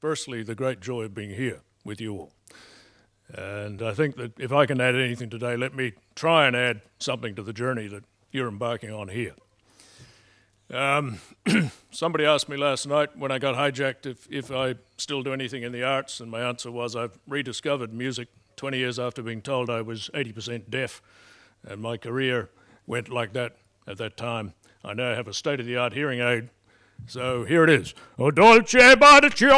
Firstly, the great joy of being here with you all. And I think that if I can add anything today, let me try and add something to the journey that you're embarking on here. Um, somebody asked me last night when I got hijacked if, if I still do anything in the arts, and my answer was I've rediscovered music 20 years after being told I was 80% deaf, and my career went like that at that time. I now have a state of the art hearing aid, so here it is. O dolce bacio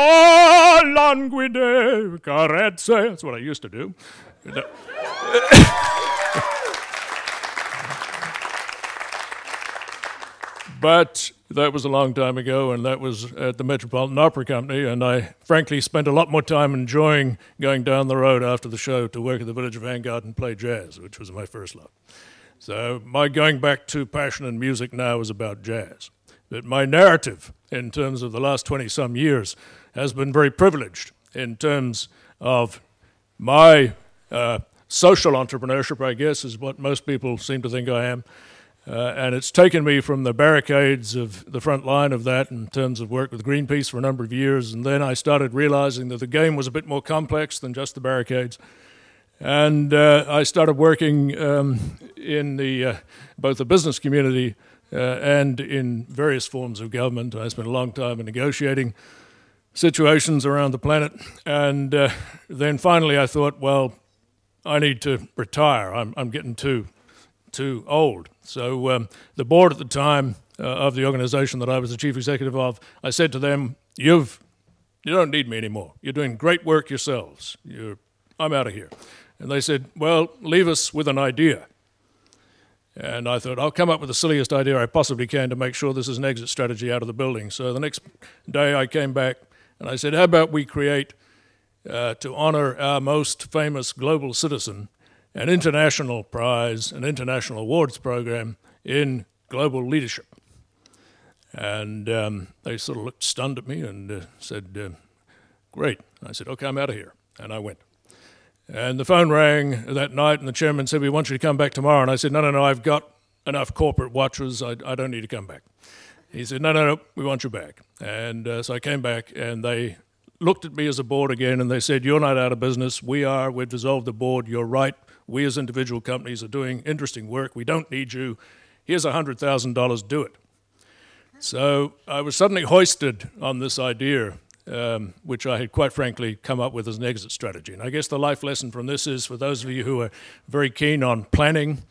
languide carezze. That's what I used to do. But that was a long time ago, and that was at the Metropolitan Opera Company. And I frankly spent a lot more time enjoying going down the road after the show to work at the Village of Vanguard and play jazz, which was my first love. So my going back to passion and music now is about jazz. But my narrative in terms of the last 20 some years has been very privileged in terms of my uh, social entrepreneurship, I guess, is what most people seem to think I am. Uh, and it's taken me from the barricades of the front line of that in terms of work with Greenpeace for a number of years. And then I started realizing that the game was a bit more complex than just the barricades. And uh, I started working um, in the, uh, both the business community and in various forms of government. I spent a long time in negotiating situations around the planet. And uh, then finally I thought, well, I need to retire. I'm, I'm getting too too old. So um, the board at the time uh, of the organization that I was the chief executive of, I said to them, "You've you don't need me anymore. You're doing great work yourselves. You're, I'm out of here." And they said, "Well, leave us with an idea." And I thought, I'll come up with the silliest idea I possibly can to make sure this is an exit strategy out of the building. So the next day I came back and I said, How about we create, uh, to honor our most famous global citizen, an international prize, an international awards program in global leadership. And um, they sort of looked stunned at me and uh, said, uh, Great. I said, Okay, I'm out of here. And I went. And the phone rang that night, and the chairman said, We want you to come back tomorrow. And I said, No, no, no, I've got enough corporate watchers. I, I don't need to come back. He said, No, no, no, we want you back. And uh, so I came back, and they looked at me as a board again, and they said, You're not out of business. We are. We've dissolved the board. You're right. We as individual companies are doing interesting work. We don't need you. Here's $100,000, do it. So I was suddenly hoisted on this idea, um, which I had quite frankly come up with as an exit strategy. And I guess the life lesson from this is for those of you who are very keen on planning,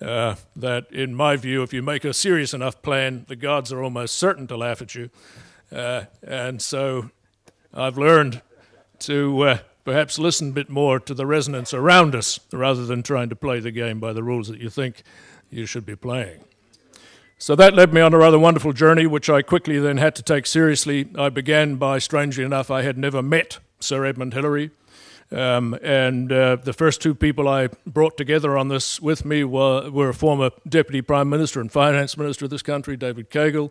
uh, that in my view, if you make a serious enough plan, the gods are almost certain to laugh at you. Uh, and so I've learned to uh, perhaps listen a bit more to the resonance around us rather than trying to play the game by the rules that you think you should be playing. So that led me on a rather wonderful journey, which I quickly then had to take seriously. I began by, strangely enough, I had never met Sir Edmund Hillary. Um, and uh, the first two people I brought together on this with me were, were a former Deputy Prime Minister and Finance Minister of this country, David Caygill.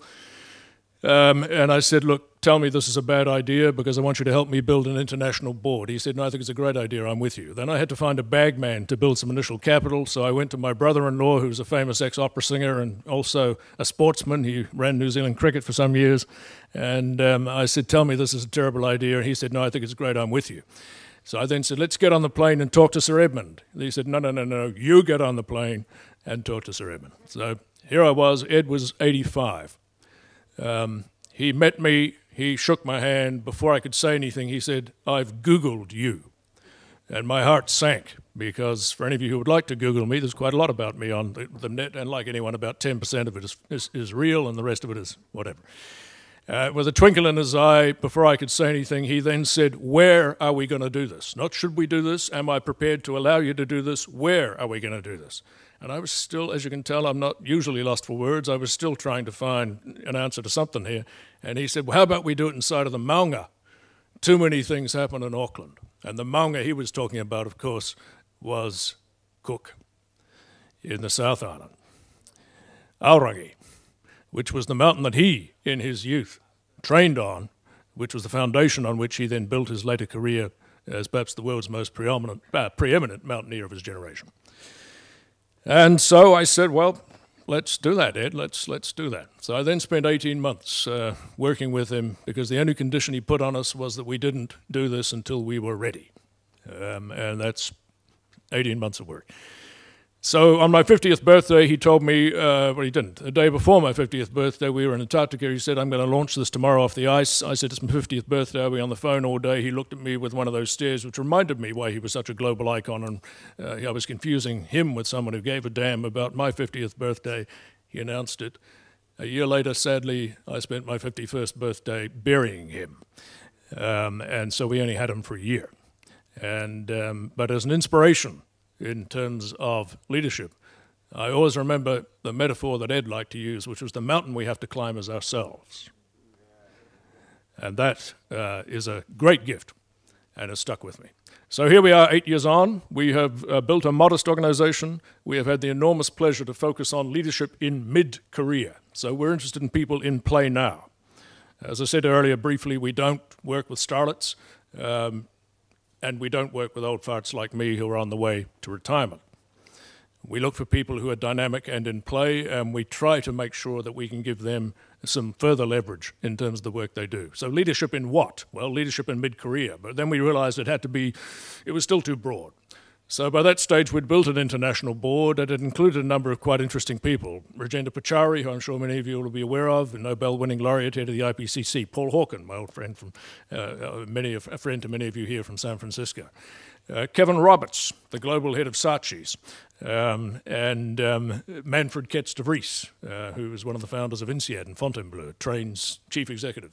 um, and I said, look, tell me this is a bad idea because I want you to help me build an international board. He said, no, I think it's a great idea. I'm with you. Then I had to find a bagman to build some initial capital. So I went to my brother-in-law, who's a famous ex-opera singer and also a sportsman. He ran New Zealand cricket for some years. And um, I said, tell me this is a terrible idea. And he said, no, I think it's great. I'm with you. So I then said, let's get on the plane and talk to Sir Edmund. And he said, no, no, no, no, you get on the plane and talk to Sir Edmund. So here I was. Ed was 85. Um, he met me, he shook my hand. Before I could say anything, he said, I've Googled you. And my heart sank because for any of you who would like to Google me, there's quite a lot about me on the, the net, and like anyone, about 10% of it is, is, is, real, and the rest of it is whatever. Uh, with a twinkle in his eye, before I could say anything, he then said, Where are we going to do this? Not should we do this? Am I prepared to allow you to do this? Where are we going to do this? And I was still, as you can tell, I'm not usually lost for words. I was still trying to find an answer to something here. And he said, Well, how about we do it inside of the Maunga? Too many things happen in Auckland. And the Maunga he was talking about, of course, was Cook in the South Island. Aorangi, which was the mountain that he, in his youth, trained on, which was the foundation on which he then built his later career as perhaps the world's most preeminent, uh, preeminent mountaineer of his generation. And so I said, well, let's do that, Ed. Let's let's do that. So I then spent 18 months uh, working with him because the only condition he put on us was that we didn't do this until we were ready, um, and that's 18 months of work. So on my 50th birthday, he told me, uh, well, he didn't. The day before my 50th birthday, we were in Antarctica. He said, I'm going to launch this tomorrow off the ice. I said, It's my 50th birthday. I'll be on the phone all day. He looked at me with one of those stares, which reminded me why he was such a global icon. And uh, I was confusing him with someone who gave a damn about my 50th birthday. He announced it. A year later, sadly, I spent my 51st birthday burying him. Um, and so we only had him for a year. And, um, but as an inspiration, in terms of leadership. I always remember the metaphor that Ed liked to use, which was the mountain we have to climb is ourselves. And that uh, is a great gift and has stuck with me. So here we are, eight years on. We have uh, built a modest organization. We have had the enormous pleasure to focus on leadership in mid career. So we're interested in people in play now. As I said earlier briefly, we don't work with starlets. Um, and we don't work with old farts like me who are on the way to retirement. We look for people who are dynamic and in play, and we try to make sure that we can give them some further leverage in terms of the work they do. So leadership in what? Well, leadership in mid-career, but then we realized it had to be, it was still too broad. So by that stage, we'd built an international board and it included a number of quite interesting people. Rajendra Pachauri, who I'm sure many of you will be aware of, a Nobel-winning laureate head of the IPCC. Paul Hawken, my old friend from, uh, uh, many of, a friend to many of you here from San Francisco. Uh, Kevin Roberts, the global head of Saatchi's, um, and um, Manfred Kets de Vries, uh, who was one of the founders of INSEAD and Fontainebleau, Train's chief executive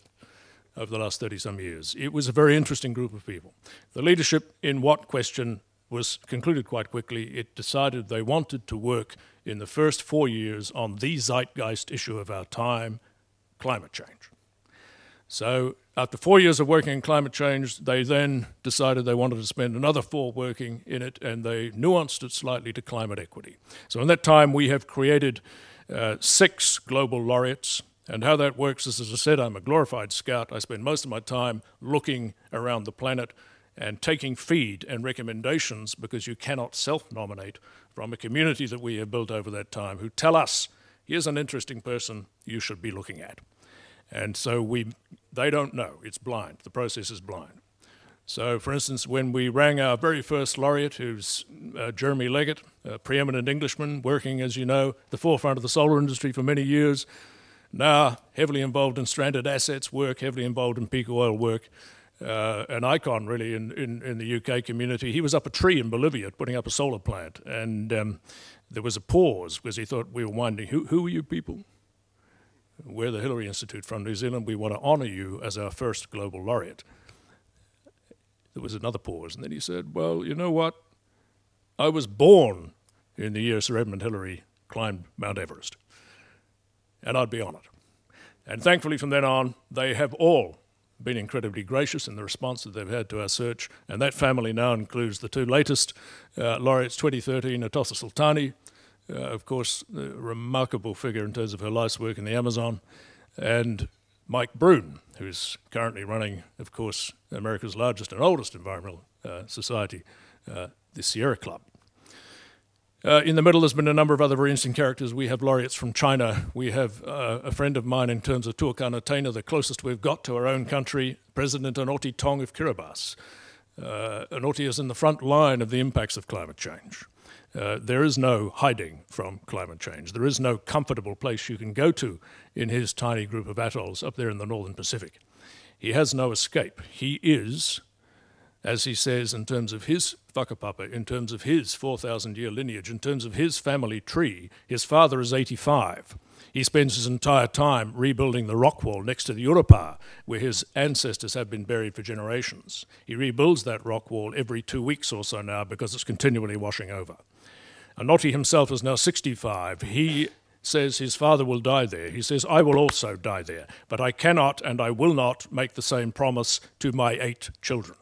over the last 30 some years. It was a very interesting group of people. The leadership in what question was concluded quite quickly. It decided they wanted to work in the first four years on the zeitgeist issue of our time, climate change. So after four years of working in climate change, they then decided they wanted to spend another four working in it, and they nuanced it slightly to climate equity. So in that time, we have created uh, six global laureates, and how that works is, as I said, I'm a glorified scout. I spend most of my time looking around the planet and taking feed and recommendations because you cannot self-nominate from a community that we have built over that time who tell us, here's an interesting person you should be looking at. And so we, they don't know, it's blind, the process is blind. So for instance, when we rang our very first laureate, who's uh, Jeremy Leggett, a preeminent Englishman, working, as you know, the forefront of the solar industry for many years, now heavily involved in stranded assets work, heavily involved in peak oil work, uh, an icon really in, in, in, the UK community. He was up a tree in Bolivia putting up a solar plant, and um, there was a pause because he thought we were wondering, who, who are you people? We're the Hillary Institute from New Zealand. We want to honor you as our first global laureate. There was another pause, and then he said, well, you know what? I was born in the year Sir Edmund Hillary climbed Mount Everest, and I'd be honored. And thankfully, from then on, they have all been incredibly gracious in the response that they've had to our search, and that family now includes the two latest uh, laureates 2013, Atossa Soltani, uh, of course, a remarkable figure in terms of her life's work in the Amazon, and Mike Brune, who's currently running, of course, America's largest and oldest environmental uh, society, uh, the Sierra Club. Uh, in the middle, there's been a number of other very interesting characters. We have laureates from China. We have uh, a friend of mine in terms of Turkana Tena, the closest we've got to our own country, President Anote Tong of Kiribati. Uh, Anote is in the front line of the impacts of climate change. Uh, there is no hiding from climate change. There is no comfortable place you can go to in his tiny group of atolls up there in the northern Pacific. He has no escape. He is as he says in terms of his whakapapa, in terms of his 4,000 year lineage, in terms of his family tree, his father is 85. He spends his entire time rebuilding the rock wall next to the Urupā, where his ancestors have been buried for generations. He rebuilds that rock wall every two weeks or so now because it's continually washing over. Anote himself is now 65. He says his father will die there. He says, I will also die there, but I cannot and I will not make the same promise to my eight children.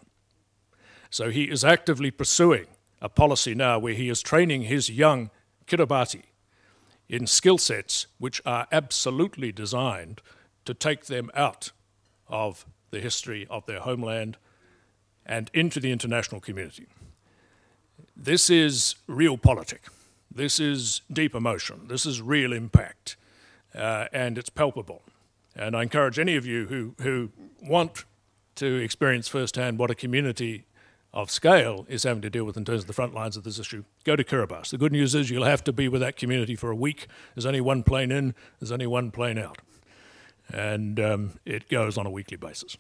So he is actively pursuing a policy now where he is training his young Kiribati in skill sets which are absolutely designed to take them out of the history of their homeland and into the international community. This is realpolitik. This is deep emotion. This is real impact, uh, and it's palpable. And I encourage any of you who, who want to experience firsthand what a community of scale is having to deal with in terms of the front lines of this issue, go to Kiribati. The good news is you'll have to be with that community for a week. There's only one plane in, there's only one plane out. And um, it goes on a weekly basis.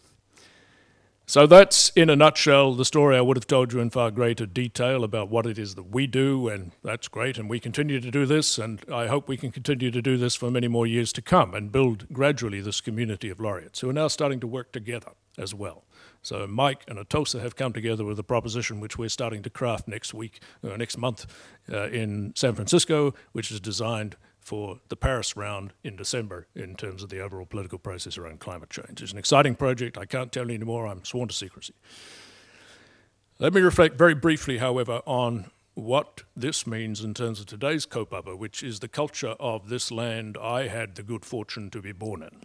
So that's, in a nutshell, the story I would have told you in far greater detail about what it is that we do, and that's great, and we continue to do this, and I hope we can continue to do this for many more years to come and build gradually this community of laureates who are now starting to work together as well. So Mike and Atossa have come together with a proposition which we're starting to craft next week, uh, next month uh, in San Francisco, which is designed for the Paris round in December in terms of the overall political process around climate change. It's an exciting project. I can't tell you anymore. I'm sworn to secrecy. Let me reflect very briefly, however, on what this means in terms of today's kaupapa, which is the culture of this land I had the good fortune to be born in.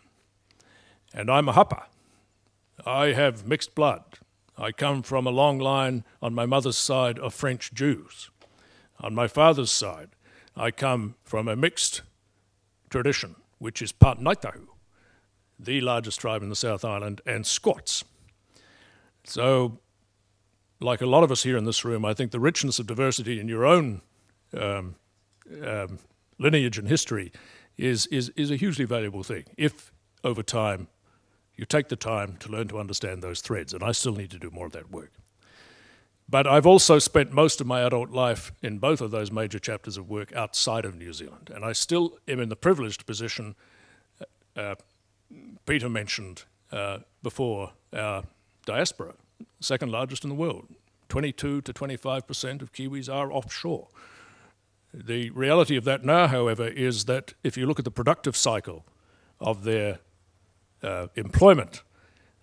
And I'm a hapa. I have mixed blood. I come from a long line on my mother's side of French Jews. On my father's side, I come from a mixed tradition, which is part Ngāi the largest tribe in the South Island, and Scots. So, like a lot of us here in this room, I think the richness of diversity in your own um, um, lineage and history is, is, is a hugely valuable thing if, over time, you take the time to learn to understand those threads, and I still need to do more of that work. But I've also spent most of my adult life in both of those major chapters of work outside of New Zealand. And I still am in the privileged position, uh, uh Peter mentioned uh, before, our diaspora, second largest in the world. 22 to 25% of Kiwis are offshore. The reality of that now, however, is that if you look at the productive cycle of their uh, employment,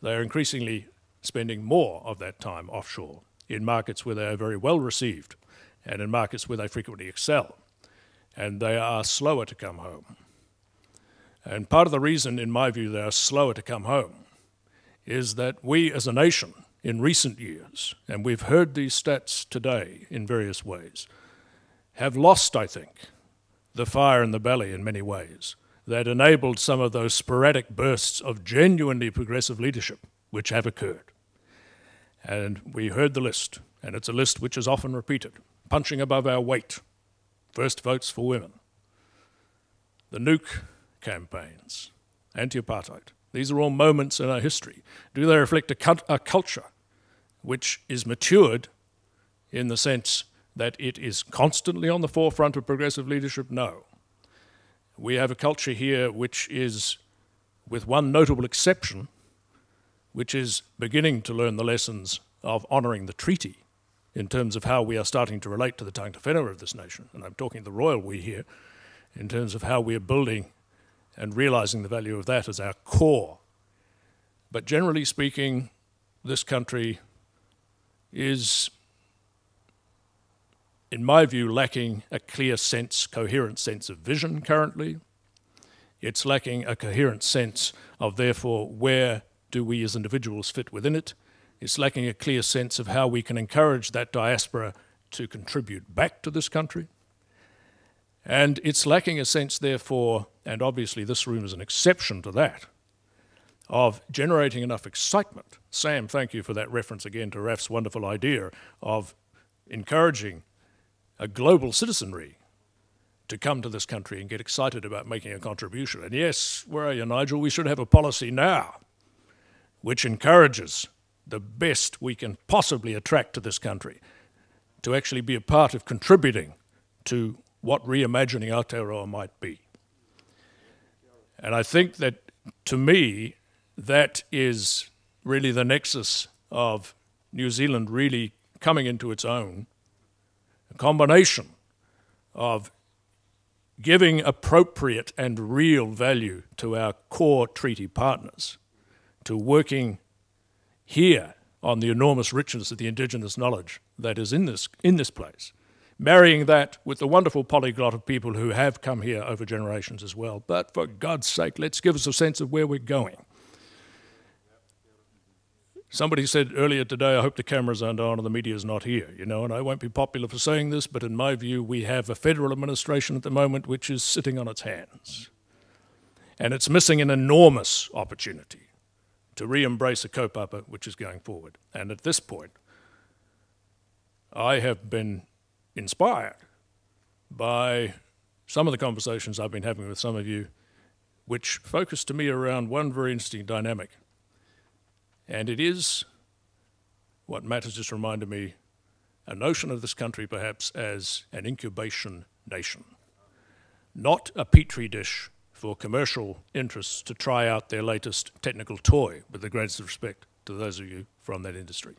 they are increasingly spending more of that time offshore in markets where they are very well received and in markets where they frequently excel. And they are slower to come home. And part of the reason, in my view, they are slower to come home is that we as a nation in recent years, and we've heard these stats today in various ways, have lost, I think, the fire in the belly in many ways that enabled some of those sporadic bursts of genuinely progressive leadership which have occurred. And we heard the list, and it's a list which is often repeated. Punching above our weight, first votes for women, the nuke campaigns, anti-apartheid. These are all moments in our history. Do they reflect a, a culture which is matured in the sense that it is constantly on the forefront of progressive leadership? No. We have a culture here which is, with one notable exception, which is beginning to learn the lessons of honouring the treaty in terms of how we are starting to relate to the tangata whenua of this nation. And I'm talking the royal we here, in terms of how we are building and realising the value of that as our core. But generally speaking, this country is, in my view, lacking a clear sense, coherent sense of vision currently. It's lacking a coherent sense of, therefore, where do we as individuals fit within it? It's lacking a clear sense of how we can encourage that diaspora to contribute back to this country. And it's lacking a sense, therefore, and obviously this room is an exception to that, of generating enough excitement. Sam, thank you for that reference again to Raf's wonderful idea of encouraging a global citizenry to come to this country and get excited about making a contribution. And yes, where are you, Nigel? We should have a policy now which encourages the best we can possibly attract to this country to actually be a part of contributing to what reimagining Aotearoa might be. And I think that, to me, that is really the nexus of New Zealand really coming into its own, a combination of giving appropriate and real value to our core treaty partners to working here on the enormous richness of the indigenous knowledge that is in this, in this place, marrying that with the wonderful polyglot of people who have come here over generations as well. But for God's sake, let's give us a sense of where we're going. Somebody said earlier today, I hope the cameras aren't on and the media's not here, you know, and I won't be popular for saying this, but in my view, we have a federal administration at the moment which is sitting on its hands. And it's missing an enormous opportunity to re-embrace a kaupapa which is going forward. And at this point, I have been inspired by some of the conversations I've been having with some of you, which focus to me around one very interesting dynamic. And it is what Matt has just reminded me, a notion of this country perhaps as an incubation nation, not a petri dish for commercial interests to try out their latest technical toy, with the greatest respect to those of you from that industry,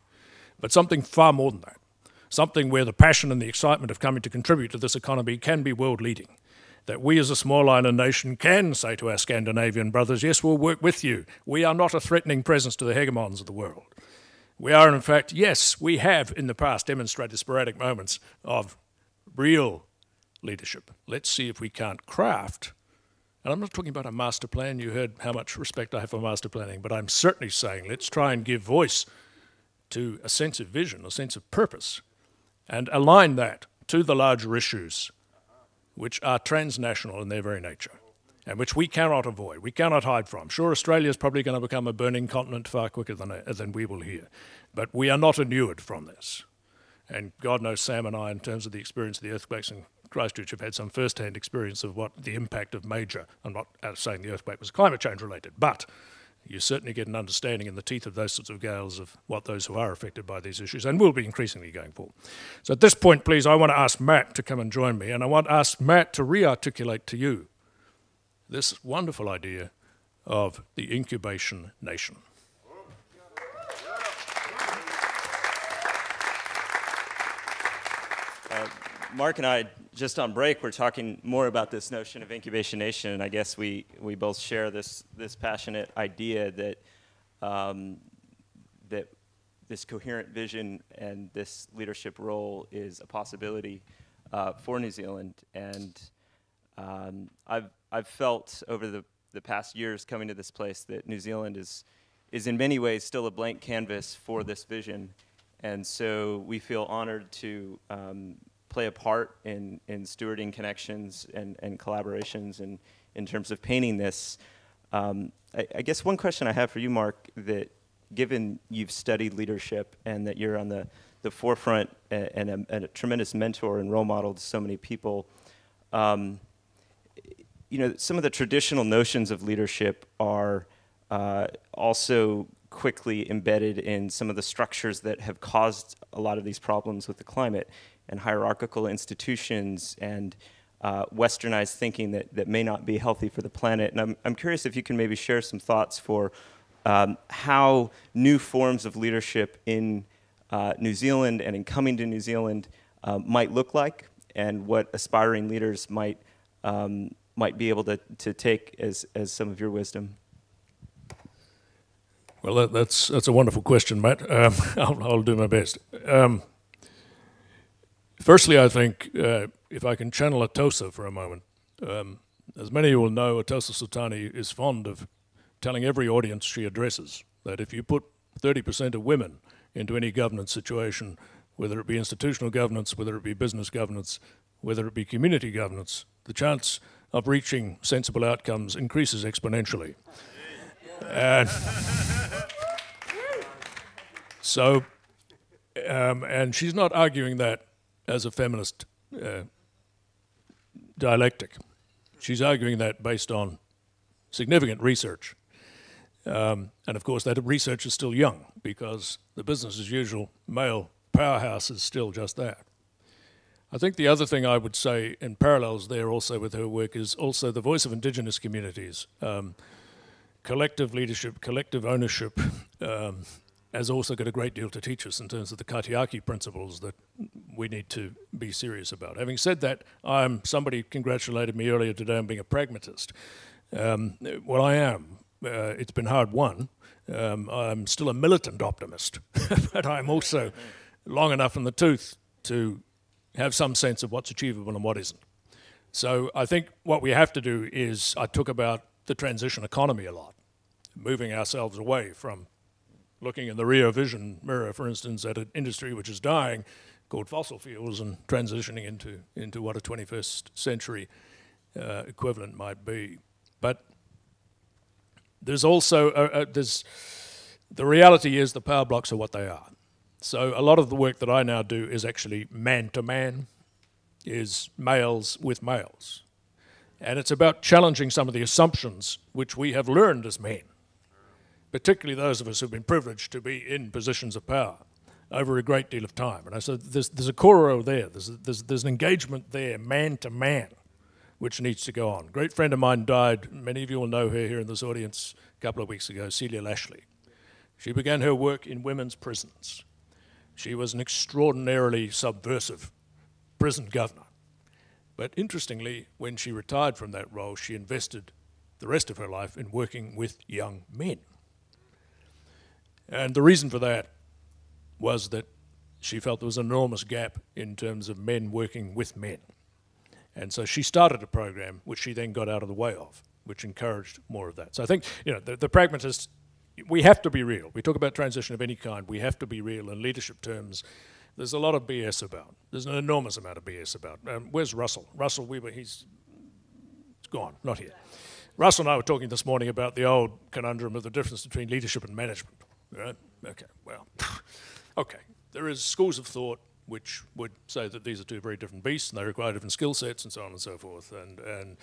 but something far more than that something where the passion and the excitement of coming to contribute to this economy can be world leading. That we as a small island nation can say to our Scandinavian brothers, yes, we'll work with you. We are not a threatening presence to the hegemons of the world. We are, in fact, yes, we have in the past demonstrated sporadic moments of real leadership. Let's see if we can't craft. And I'm not talking about a master plan. You heard how much respect I have for master planning, but I'm certainly saying let's try and give voice to a sense of vision, a sense of purpose, and align that to the larger issues which are transnational in their very nature and which we cannot avoid, we cannot hide from. Sure, Australia is probably going to become a burning continent far quicker than, than we will here, but we are not inured from this. And God knows Sam and I, in terms of the experience of the earthquakes in Christchurch, have had some first-hand experience of what the impact of major, I'm not saying the earthquake was climate change related, but you certainly get an understanding in the teeth of those sorts of gales of what those who are affected by these issues and will be increasingly going forward. So at this point, please, I want to ask Matt to come and join me, and I want to ask Matt to re-articulate to you this wonderful idea of the incubation nation. Mark and I just on break, we're talking more about this notion of incubation nation, and I guess we, we both share this, this passionate idea that, um, that this coherent vision and this leadership role is a possibility uh, for New Zealand. And um, I've, I've felt over the, the past years coming to this place that New Zealand is, is in many ways still a blank canvas for this vision. And so we feel honored to um, play a part in, in stewarding connections and, and collaborations and in terms of painting this. Um, I, I, guess one question I have for you, Mark, that given you've studied leadership and that you're on the, the forefront and, and, a, and a tremendous mentor and role model to so many people, um, you know, some of the traditional notions of leadership are uh, also quickly embedded in some of the structures that have caused a lot of these problems with the climate and hierarchical institutions and uh, westernized thinking that, that may not be healthy for the planet. And I'm, I'm curious if you can maybe share some thoughts for um, how new forms of leadership in uh, New Zealand and in coming to New Zealand uh, might look like and what aspiring leaders might, um, might be able to, to take as, as some of your wisdom. Well, that, that's, that's a wonderful question, Matt. Um, I'll, I'll, do my best. Um, Firstly, I think uh, if I can channel Atossa for a moment, um, as many of you will know, Atossa Soltani is fond of telling every audience she addresses that if you put 30% of women into any governance situation, whether it be institutional governance, whether it be business governance, whether it be community governance, the chance of reaching sensible outcomes increases exponentially. And so, um, and she's not arguing that as a feminist uh, dialectic. She's arguing that based on significant research. Um, and of course, that research is still young because the business as usual male powerhouse is still just that. I think the other thing I would say in parallels there also with her work is also the voice of indigenous communities. Um, collective leadership, collective ownership, um, has also got a great deal to teach us in terms of the Kaitiaki principles that we need to be serious about. Having said that, I'm somebody congratulated me earlier today on being a pragmatist. Um, well, I am. Uh, it's been hard won. Um, I'm still a militant optimist, but I'm also long enough in the tooth to have some sense of what's achievable and what isn't. So I think what we have to do is, I talk about the transition economy a lot, moving ourselves away from looking in the rear vision mirror, for instance, at an industry which is dying called fossil fuels and transitioning into, into what a 21st century uh, equivalent might be. But there's also, uh, uh, there's, the reality is the power blocks are what they are. So a lot of the work that I now do is actually man to man, is males with males. And it's about challenging some of the assumptions which we have learned as men, particularly those of us who've been privileged to be in positions of power over a great deal of time. And I said, there's, there's a core there, there's, there's, there's an engagement there, man to man, which needs to go on. A great friend of mine died, many of you will know her here in this audience, a couple of weeks ago, Celia Lashlie. She began her work in women's prisons. She was an extraordinarily subversive prison governor. But interestingly, when she retired from that role, she invested the rest of her life in working with young men. And the reason for that was that she felt there was an enormous gap in terms of men working with men. And so she started a program which she then got out of the way of, which encouraged more of that. So I think, you know, the, the pragmatists, we have to be real. We talk about transition of any kind, we have to be real in leadership terms. There's a lot of BS about. There's an enormous amount of BS about. Um, where's Russell? Russell Weber, he's, he's gone, not here. Russell and I were talking this morning about the old conundrum of the difference between leadership and management. Right? Okay, well, okay. There is schools of thought which would say that these are two very different beasts and they require different skill sets and so on and so forth. And, and,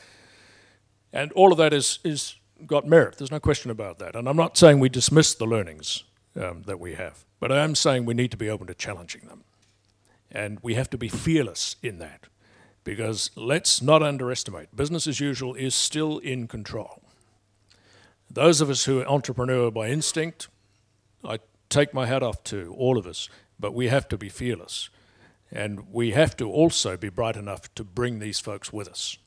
and all of that is, is got merit. There's no question about that. And I'm not saying we dismiss the learnings um, that we have, but I am saying we need to be open to challenging them. And we have to be fearless in that because let's not underestimate, business as usual is still in control. Those of us who are entrepreneur by instinct, I take my hat off to all of us, but we have to be fearless. And we have to also be bright enough to bring these folks with us.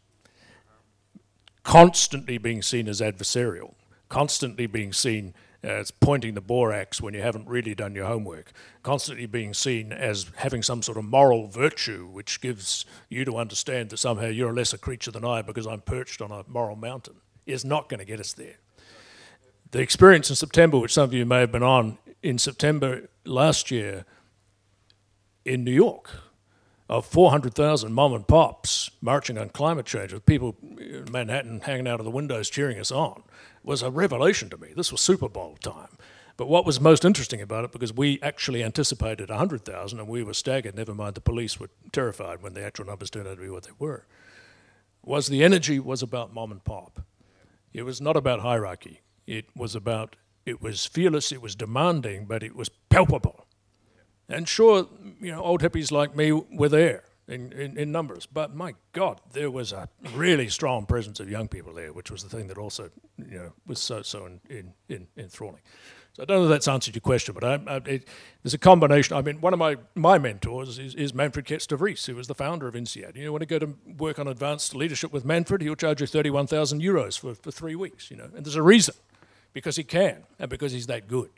Constantly being seen as adversarial, constantly being seen as pointing the borax when you haven't really done your homework, constantly being seen as having some sort of moral virtue which gives you to understand that somehow you're a lesser creature than I because I'm perched on a moral mountain, is not going to get us there. The experience in September, which some of you may have been on, in September last year in New York, of 400,000 mom and pops marching on climate change with people in Manhattan hanging out of the windows cheering us on was a revelation to me. This was Super Bowl time. But what was most interesting about it, because we actually anticipated 100,000 and we were staggered, never mind the police were terrified when the actual numbers turned out to be what they were, was the energy was about mom and pop. It was not about hierarchy. It was about, it was fearless, it was demanding, but it was palpable. And sure, you know, old hippies like me were there in, in, in, numbers. But my God, there was a really strong presence of young people there, which was the thing that also, you know, was so so in, in, in enthralling. So I don't know if that's answered your question, but I, I, it, there's a combination. I mean, one of my, my mentors is, is Manfred Kets de Vries, who was the founder of INSEAD. You know, when you go to work on advanced leadership with Manfred, he'll charge you 31,000 euros for, for three weeks, you know, and there's a reason, because he can, and because he's that good.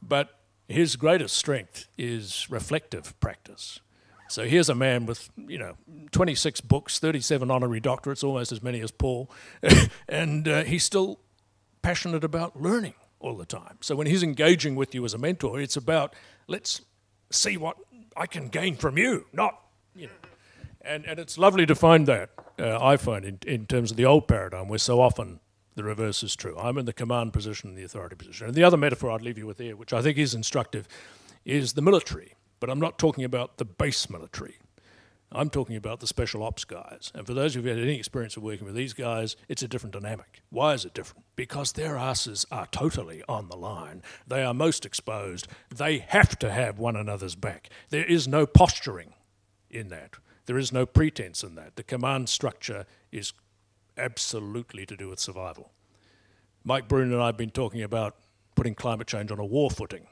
But his greatest strength is reflective practice. So here's a man with, you know, 26 books, 37 honorary doctorates, almost as many as Paul, and uh, he's still passionate about learning all the time. So when he's engaging with you as a mentor, it's about let's see what I can gain from you, not, you know. And, and it's lovely to find that, uh, I find, in, in terms of the old paradigm, where so often the reverse is true. I'm in the command position, the authority position. And the other metaphor I'd leave you with here, which I think is instructive, is the military. But I'm not talking about the base military. I'm talking about the special ops guys. And for those of you who had any experience of working with these guys, it's a different dynamic. Why is it different? Because their asses are totally on the line. They are most exposed. They have to have one another's back. There is no posturing in that. There is no pretense in that. The command structure is absolutely to do with survival. Mike Brune and I have been talking about putting climate change on a war footing.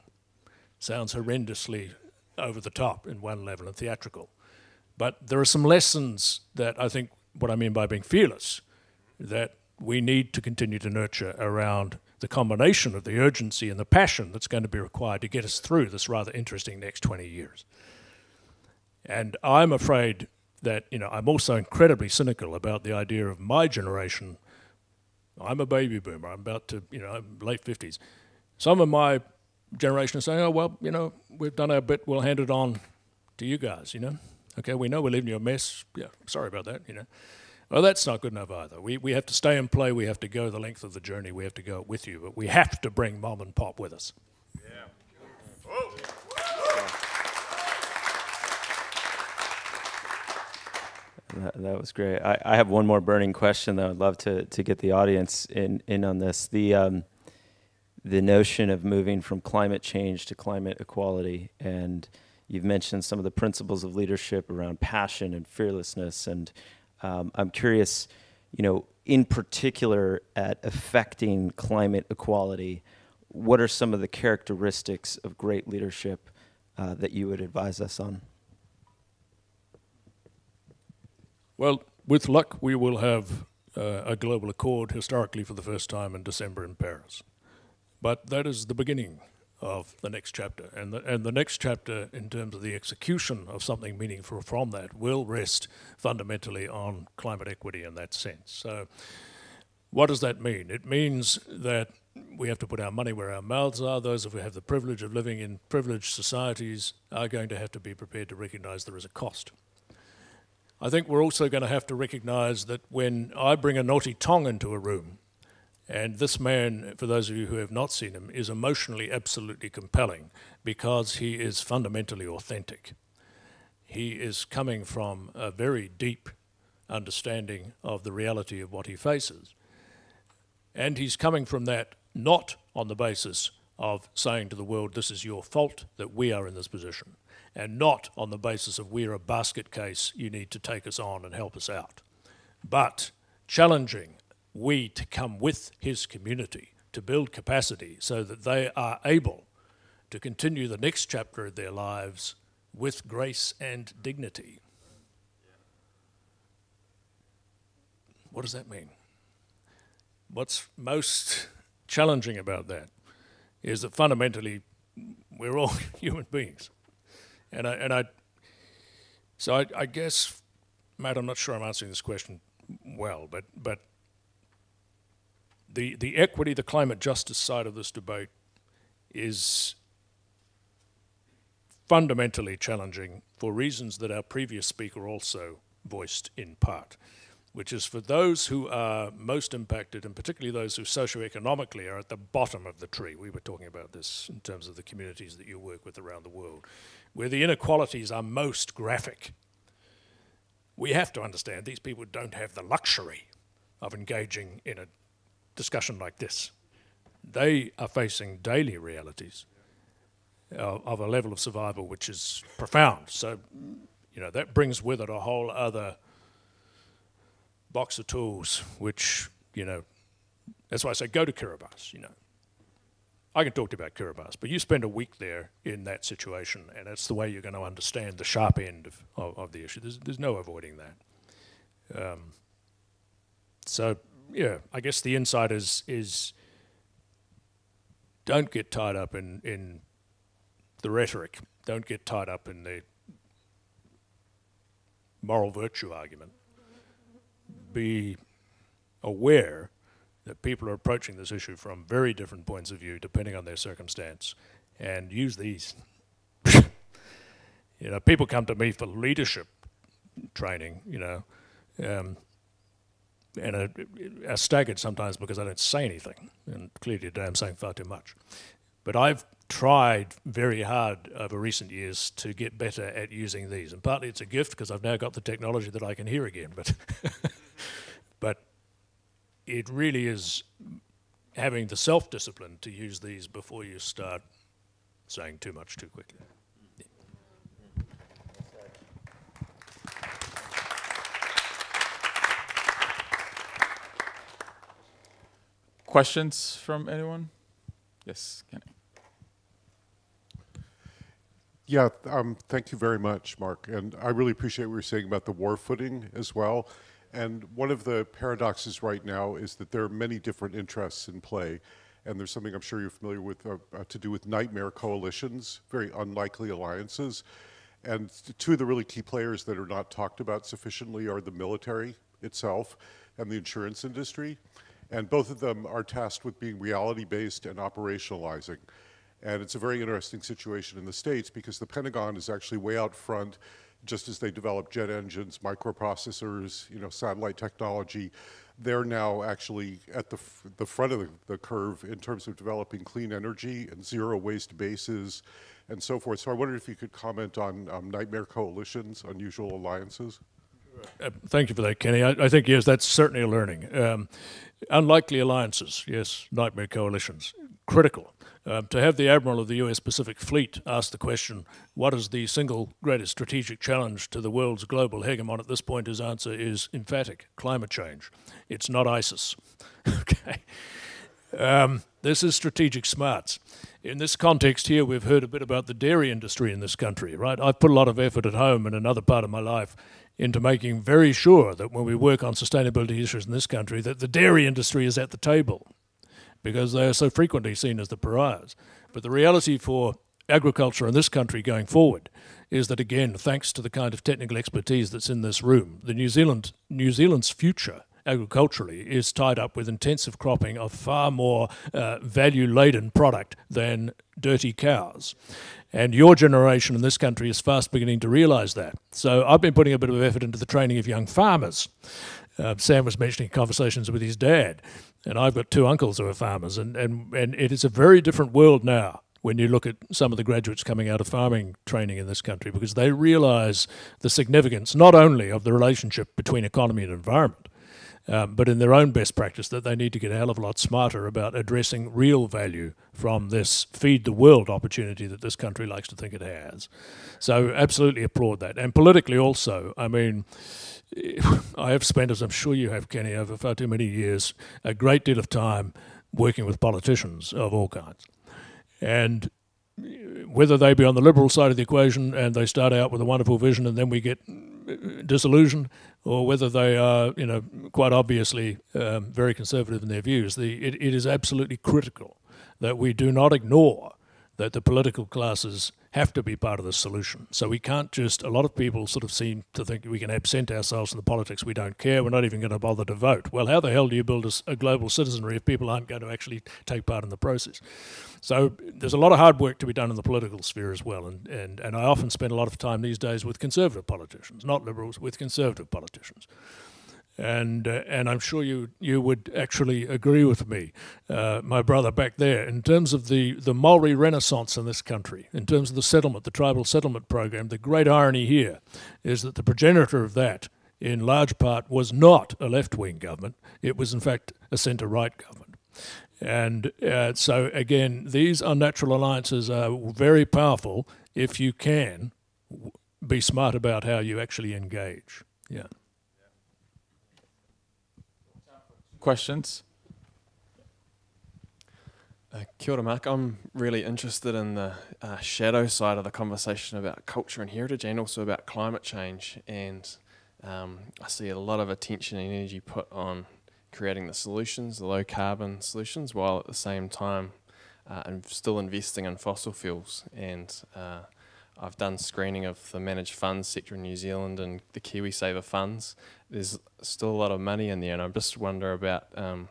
Sounds horrendously over the top in one level and theatrical. But there are some lessons that I think what I mean by being fearless that we need to continue to nurture around the combination of the urgency and the passion that's going to be required to get us through this rather interesting next 20 years. And I'm afraid that, you know, I'm also incredibly cynical about the idea of my generation. I'm a baby boomer. I'm about to, you know, late 50s. some of my generation are saying, oh, well, you know, we've done our bit, we'll hand it on to you guys, you know. Okay, we know we're leaving you a mess. Yeah, sorry about that, you know. Well, that's not good enough either. We, we have to stay and play. We have to go the length of the journey. We have to go with you. But we have to bring mom and pop with us. Oh. That, that was great. I, I have one more burning question that I'd love to, to get the audience in, in on this. The, um, the notion of moving from climate change to climate equality. And you've mentioned some of the principles of leadership around passion and fearlessness. And um, I'm curious, you know, in particular at affecting climate equality, what are some of the characteristics of great leadership uh, that you would advise us on? Well, with luck, we will have uh, a global accord historically for the first time in December in Paris. But that is the beginning of the next chapter. And the, and the next chapter, in terms of the execution of something meaningful from that, will rest fundamentally on climate equity in that sense. So, what does that mean? It means that we have to put our money where our mouths are. Those of who have the privilege of living in privileged societies are going to have to be prepared to recognize there is a cost. I think we're also going to have to recognize that when I bring Anote Tong into a room, and this man, for those of you who have not seen him, is emotionally absolutely compelling because he is fundamentally authentic. He is coming from a very deep understanding of the reality of what he faces. And he's coming from that not on the basis of saying to the world, this is your fault that we are in this position and not on the basis of we're a basket case, you need to take us on and help us out. But challenging we to come with his community to build capacity so that they are able to continue the next chapter of their lives with grace and dignity. What does that mean? What's most challenging about that is that fundamentally we're all human beings. And I, and I so I, I guess, Matt, I'm not sure I'm answering this question well, but, but the, the equity, the climate justice side of this debate is fundamentally challenging for reasons that our previous speaker also voiced in part, which is for those who are most impacted, and particularly those who socioeconomically are at the bottom of the tree. We were talking about this in terms of the communities that you work with around the world where the inequalities are most graphic. We have to understand these people don't have the luxury of engaging in a discussion like this. They are facing daily realities of, of a level of survival which is profound. So, you know, that brings with it a whole other box of tools, which, you know, that's why I say go to Kiribati, you know. I can talk to you about Kiribati, but you spend a week there in that situation, and that's the way you're going to understand the sharp end of, of, of the issue. There's, there's no avoiding that. Um, so, yeah, I guess the insight is, is don't get tied up in, in the rhetoric. Don't get tied up in the moral virtue argument. Be aware that people are approaching this issue from very different points of view depending on their circumstance and use these. you know, people come to me for leadership training, you know, um, and are staggered sometimes because I don't say anything. And clearly today I'm saying far too much. But I've tried very hard over recent years to get better at using these. And partly it's a gift because I've now got the technology that I can hear again. But it really is having the self-discipline to use these before you start saying too much too quickly. Questions from anyone? Yes, Kenny. Yeah, um, thank you very much, Mark. And I really appreciate what you're saying about the war footing as well. And one of the paradoxes right now is that there are many different interests in play. And there's something I'm sure you're familiar with uh, uh, to do with nightmare coalitions, very unlikely alliances. And two of the really key players that are not talked about sufficiently are the military itself and the insurance industry. And both of them are tasked with being reality based and operationalizing. And it's a very interesting situation in the States because the Pentagon is actually way out front, just as they develop jet engines, microprocessors, you know, satellite technology. They're now actually at the, the front of the, the curve in terms of developing clean energy and zero waste bases and so forth. So I wondered if you could comment on um, nightmare coalitions, unusual alliances. Uh, thank you for that, Kenny. I, I think, yes, that's certainly a learning. Um, unlikely alliances, yes, nightmare coalitions, critical. Um, to have the Admiral of the US Pacific Fleet ask the question, what is the single greatest strategic challenge to the world's global hegemon at this point, his answer is emphatic climate change. It's not ISIS. okay. Um, this is strategic smarts. In this context here, we've heard a bit about the dairy industry in this country, right? I've put a lot of effort at home and another part of my life into making very sure that when we work on sustainability issues in this country, that the dairy industry is at the table because they are so frequently seen as the pariahs. But the reality for agriculture in this country going forward is that again, thanks to the kind of technical expertise that's in this room, the New Zealand New Zealand's future agriculturally is tied up with intensive cropping of far more uh, value laden product than dirty cows. And your generation in this country is fast beginning to realize that. So I've been putting a bit of effort into the training of young farmers. Uh, Sam was mentioning conversations with his dad, and I've got two uncles who are farmers, and, and, and it is a very different world now when you look at some of the graduates coming out of farming training in this country because they realize the significance not only of the relationship between economy and environment, um, but in their own best practice that they need to get a hell of a lot smarter about addressing real value from this feed the world opportunity that this country likes to think it has. So absolutely applaud that. And politically also, I mean, I have spent, as I'm sure you have, Kenny, over far too many years, a great deal of time working with politicians of all kinds. And whether they be on the liberal side of the equation and they start out with a wonderful vision and then we get disillusioned, or whether they are, you know, quite obviously um, very conservative in their views, the, it, it is absolutely critical that we do not ignore that the political classes have to be part of the solution. So we can't just, a lot of people sort of seem to think we can absent ourselves from the politics, we don't care, we're not even going to bother to vote. Well, how the hell do you build a, a, global citizenry if people aren't going to actually take part in the process? So there's a lot of hard work to be done in the political sphere as well. And, and, and I often spend a lot of time these days with conservative politicians, not liberals, with conservative politicians and uh, and I'm sure you you would actually agree with me, uh, my brother back there, in terms of the the Maori Renaissance in this country, in terms of the settlement, the tribal settlement program. The great irony here is that the progenitor of that, in large part, was not a left wing government. It was in fact a centre right government. And uh, so again, these unnatural alliances are very powerful if you can be smart about how you actually engage. Yeah. Questions? Uh, kia ora, Mark. I'm really interested in the uh, shadow side of the conversation about culture and heritage and also about climate change. And um, I see a lot of attention and energy put on creating the solutions, the low carbon solutions, while at the same time uh, I'm still investing in fossil fuels. And uh, I've done screening of the managed funds sector in New Zealand and the KiwiSaver funds. There's still a lot of money in there, and I just wonder about um,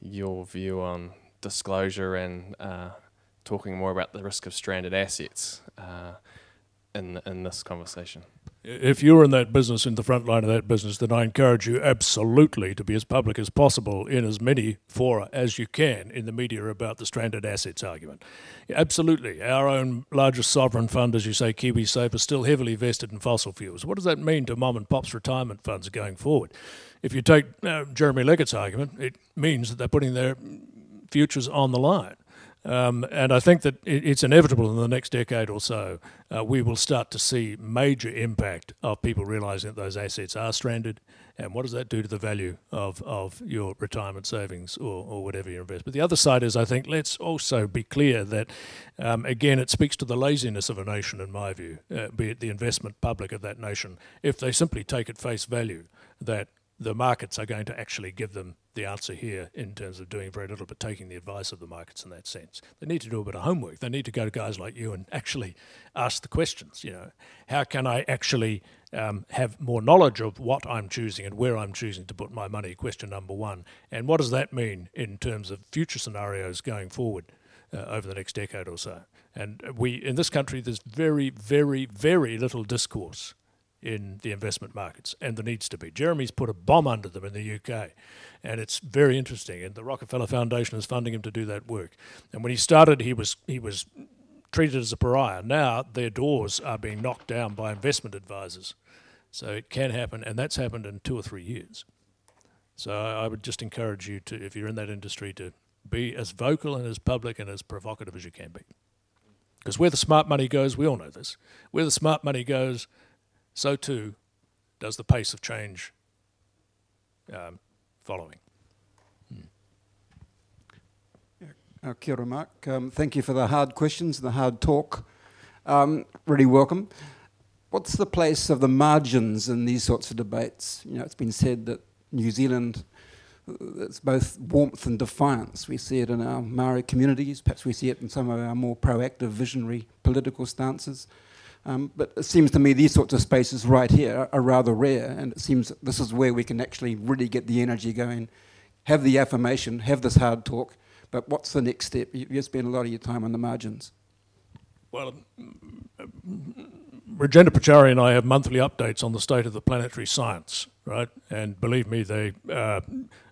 your view on disclosure and uh, talking more about the risk of stranded assets uh, in in this conversation if you're in that business, in the front line of that business, then I encourage you absolutely to be as public as possible in as many fora as you can in the media about the stranded assets argument. Absolutely. Our own largest sovereign fund, as you say, KiwiSaver, is still heavily vested in fossil fuels. What does that mean to mom and pop's retirement funds going forward? If you take uh, Jeremy Leggett's argument, it means that they're putting their futures on the line. Um, and I think that it's inevitable in the next decade or so, uh, we will start to see major impact of people realizing that those assets are stranded. And what does that do to the value of, of your retirement savings or, or whatever you invest? But the other side is, I think, let's also be clear that, um, again, it speaks to the laziness of a nation, in my view, uh, be it the investment public of that nation, if they simply take at face value that the markets are going to actually give them the answer here in terms of doing very little but taking the advice of the markets in that sense. They need to do a bit of homework. They need to go to guys like you and actually ask the questions, you know, how can I actually um, have more knowledge of what I'm choosing and where I'm choosing to put my money. Question number one. And what does that mean in terms of future scenarios going forward uh, over the next decade or so? And we, in this country, there's very, very, very little discourse in the investment markets, and there needs to be. Jeremy's put a bomb under them in the UK, and it's very interesting. And the Rockefeller Foundation is funding him to do that work. And when he started, he was he was treated as a pariah. Now their doors are being knocked down by investment advisors, so it can happen, and that's happened in two or three years. So I, I would just encourage you to, if you're in that industry, to be as vocal and as public and as provocative as you can be. Because where the smart money goes, we all know this. Where the smart money goes, so too does the pace of change um, following. Uh, kia ora, Mark. Um, thank you for the hard questions and the hard talk. Um, really welcome. What's the place of the margins in these sorts of debates? You know, it's been said that New Zealand, it's both warmth and defiance. We see it in our Maori communities, perhaps we see it in some of our more proactive, visionary political stances. Um, but it seems to me these sorts of spaces right here are rather rare, and it seems this is where we can actually really get the energy going, have the affirmation, have this hard talk, but what's the next step? You, spend a lot of your time on the margins. Well, Rajendra Pachauri and I have monthly updates on the state of the planetary science, right? And believe me, they are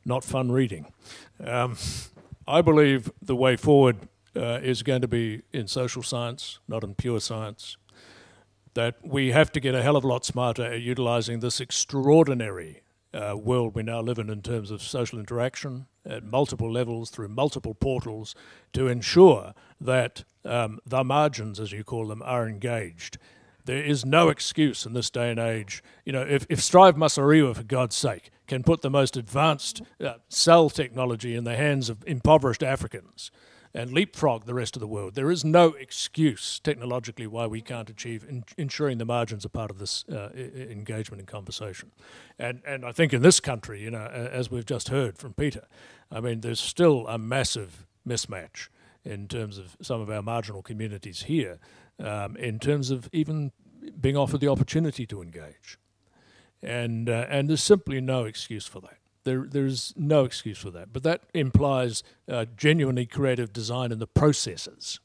not fun reading. Um, I believe the way forward uh, is going to be in social science, not in pure science. That we have to get a hell of a lot smarter at utilizing this extraordinary uh, world we now live in in terms of social interaction at multiple levels through multiple portals to ensure that um, the margins, as you call them, are engaged. There is no excuse in this day and age. You know, if, if Strive Masiyiwa, for God's sake, can put the most advanced uh, cell technology in the hands of impoverished Africans, and leapfrog the rest of the world. There is no excuse technologically why we can't achieve in, ensuring the margins are part of this uh, engagement and conversation. And, and I think in this country, you know, as we've just heard from Peter, I mean, there's still a massive mismatch in terms of some of our marginal communities here, um, in terms of even being offered the opportunity to engage. And, uh, and there's simply no excuse for that. There, there's no excuse for that. But that implies uh, genuinely creative design in the processes.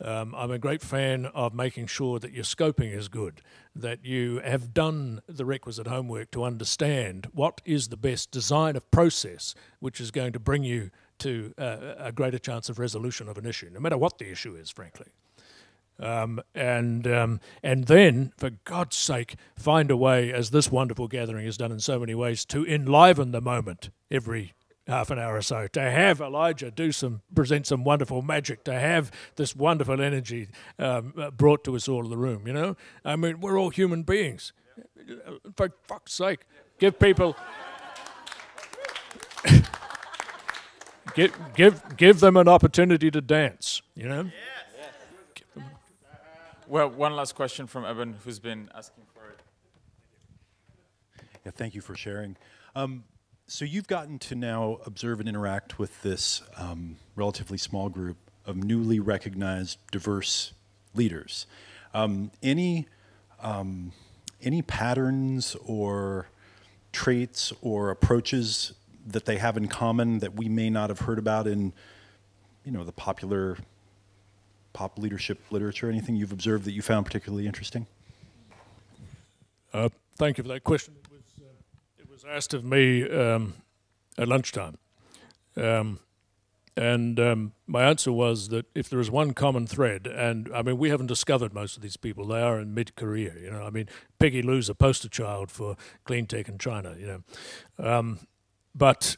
Um, I'm a great fan of making sure that your scoping is good, that you have done the requisite homework to understand what is the best design of process which is going to bring you to uh, a greater chance of resolution of an issue, no matter what the issue is, frankly. Um, and um, and then, for God's sake, find a way, as this wonderful gathering has done in so many ways, to enliven the moment every half an hour or so. To have Elijah do some, present some wonderful magic. To have this wonderful energy um, uh, brought to us all in the room. You know, I mean, we're all human beings. For fuck's sake, give people. give, give, give them an opportunity to dance, you know? Well, one last question from Evan, who's been asking for it. Yeah, thank you for sharing. Um, so you've gotten to now observe and interact with this um, relatively small group of newly recognized diverse leaders. Um, any um, any patterns or traits or approaches that they have in common that we may not have heard about in you know the popular pop leadership literature? Anything you've observed that you found particularly interesting? Uh, thank you for that question. It was, uh, it was asked of me um, at lunchtime. Um, and um, my answer was that if there is one common thread, and I mean, we haven't discovered most of these people. They are in mid-career, you know. I mean, Peggy Liu's a poster child for clean tech in China, you know. Um, but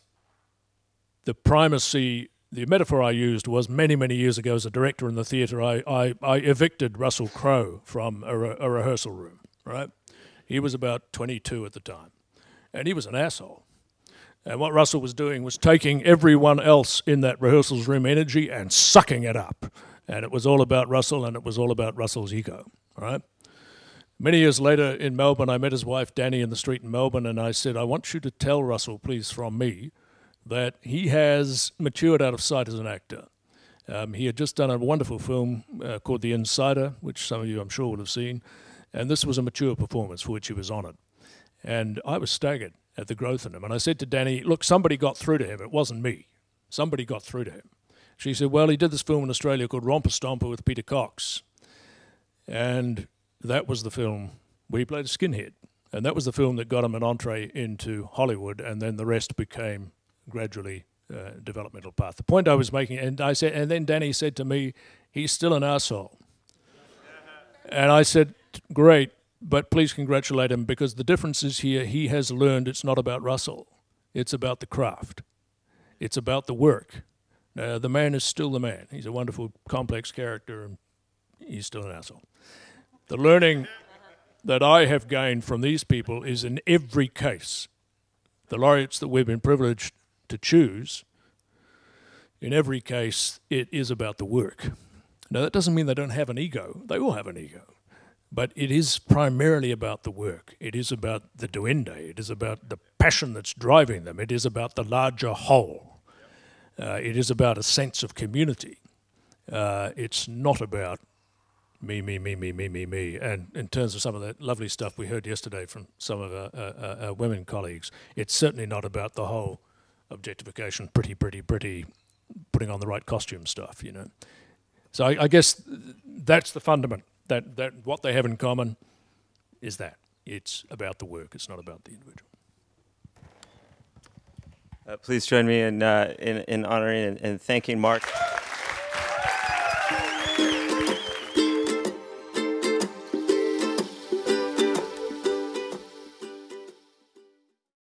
the primacy the metaphor I used was many, many years ago as a director in the theatre, I, I, I evicted Russell Crowe from a, re a, rehearsal room, right? He was about 22 at the time, and he was an asshole. And what Russell was doing was taking everyone else in that rehearsals room energy and sucking it up. And it was all about Russell, and it was all about Russell's ego, right? Many years later in Melbourne, I met his wife Danny in the street in Melbourne, and I said, I want you to tell Russell, please, from me, that he has matured out of sight as an actor. Um, he had just done a wonderful film uh, called The Insider, which some of you I'm sure would have seen. And this was a mature performance for which he was honoured. And I was staggered at the growth in him. And I said to Danny, look, somebody got through to him. It wasn't me. Somebody got through to him. She said, well, he did this film in Australia called Romper Stomper with Peter Cox. And that was the film where he played a skinhead. And that was the film that got him an entree into Hollywood, and then the rest became gradually uh, developmental path. The point I was making, and I said, and then Danny said to me, "He's still an asshole," and I said, "Great, but please congratulate him because the difference is here. He has learned it's not about Russell, it's about the craft, it's about the work. Uh, the man is still the man. He's a wonderful, complex character, and he's still an asshole. The learning." that I have gained from these people is in every case, the laureates that we've been privileged to choose, in every case, it is about the work. Now, that doesn't mean they don't have an ego, they all have an ego. But it is primarily about the work. It is about the duende. It is about the passion that's driving them. It is about the larger whole. Uh, it is about a sense of community. Uh, it's not about me, me, me, me, me, me, me. And in terms of some of that lovely stuff we heard yesterday from some of our, our, our women colleagues, it's certainly not about the whole objectification, pretty, pretty, pretty, putting on the right costume stuff, you know. So I, I guess that's the fundament. That, that what they have in common is that it's about the work. It's not about the individual. Uh, please join me in, uh, in, in honoring and, and thanking Mark.